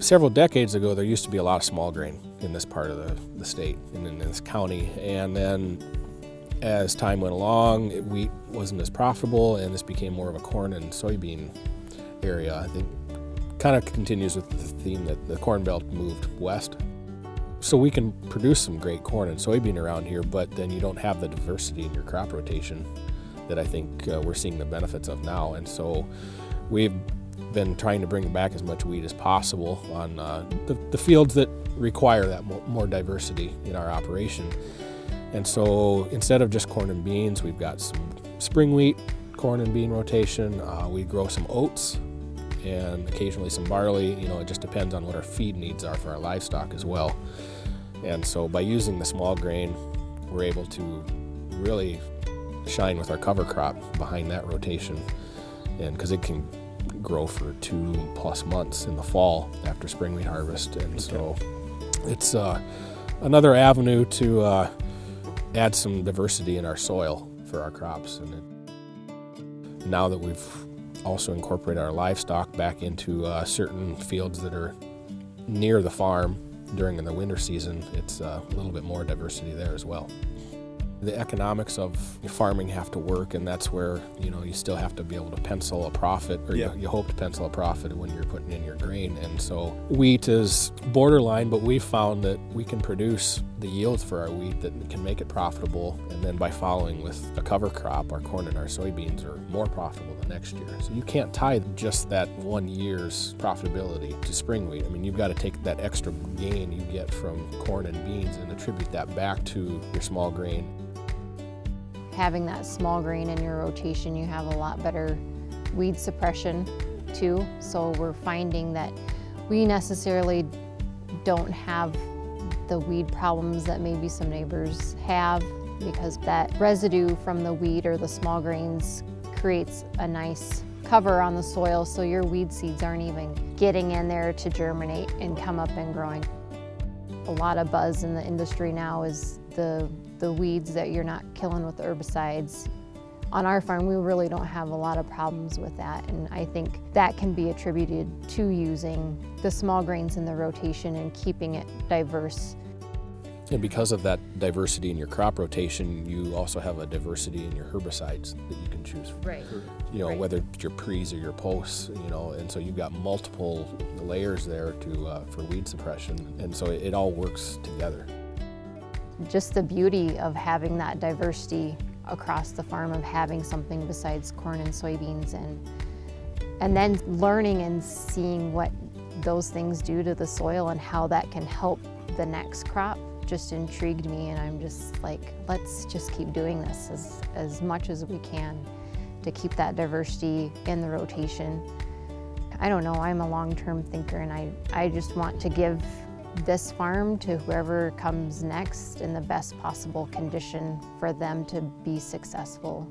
Several decades ago, there used to be a lot of small grain in this part of the, the state and in this county. And then as time went along, wheat wasn't as profitable and this became more of a corn and soybean area. I think kind of continues with the theme that the corn belt moved west. So we can produce some great corn and soybean around here, but then you don't have the diversity in your crop rotation that I think uh, we're seeing the benefits of now. And so we've been trying to bring back as much wheat as possible on uh, the, the, fields that require that more, diversity in our operation. And so instead of just corn and beans, we've got some spring wheat, corn and bean rotation. Uh, we grow some oats and occasionally some barley. You know, it just depends on what our feed needs are for our livestock as well. And so by using the small grain, we're able to really shine with our cover crop behind that rotation. And because it can grow for two plus months in the fall after spring wheat harvest. And okay. so it's uh, another avenue to uh, add some diversity in our soil for our crops. And it, now that we've also incorporated our livestock back into uh, certain fields that are near the farm during the winter season, it's uh, a little bit more diversity there as well. The economics of farming have to work, and that's where you know you still have to be able to pencil a profit, or yeah. you, you, hope to pencil a profit when you're putting in your grain. And so wheat is borderline, but we've found that we can produce the yields for our wheat that can make it profitable. And then by following with a cover crop, our corn and our soybeans are more profitable the next year. So you can't tie just that one year's profitability to spring wheat. I mean, you've got to take that extra gain you get from corn and beans and attribute that back to your small grain having that small grain in your rotation, you have a lot better weed suppression too. So we're finding that we necessarily don't have the weed problems that maybe some neighbors have because that residue from the weed or the small grains creates a nice cover on the soil so your weed seeds aren't even getting in there to germinate and come up and growing. A lot of buzz in the industry now is the the weeds that you're not killing with herbicides. On our farm, we really don't have a lot of problems with that, and I think that can be attributed to using the small grains in the rotation and keeping it diverse. And because of that diversity in your crop rotation, you also have a diversity in your herbicides that you can choose. Right. You know, right. whether it's your pre's or your posts, you know, and so you've got multiple layers there to uh, for weed suppression, and so it, it all works together just the beauty of having that diversity across the farm of having something besides corn and soybeans and and then learning and seeing what those things do to the soil and how that can help the next crop just intrigued me and I'm just like let's just keep doing this as, as much as we can to keep that diversity in the rotation. I don't know, I'm a long-term thinker and I, I just want to give this farm to whoever comes next in the best possible condition for them to be successful.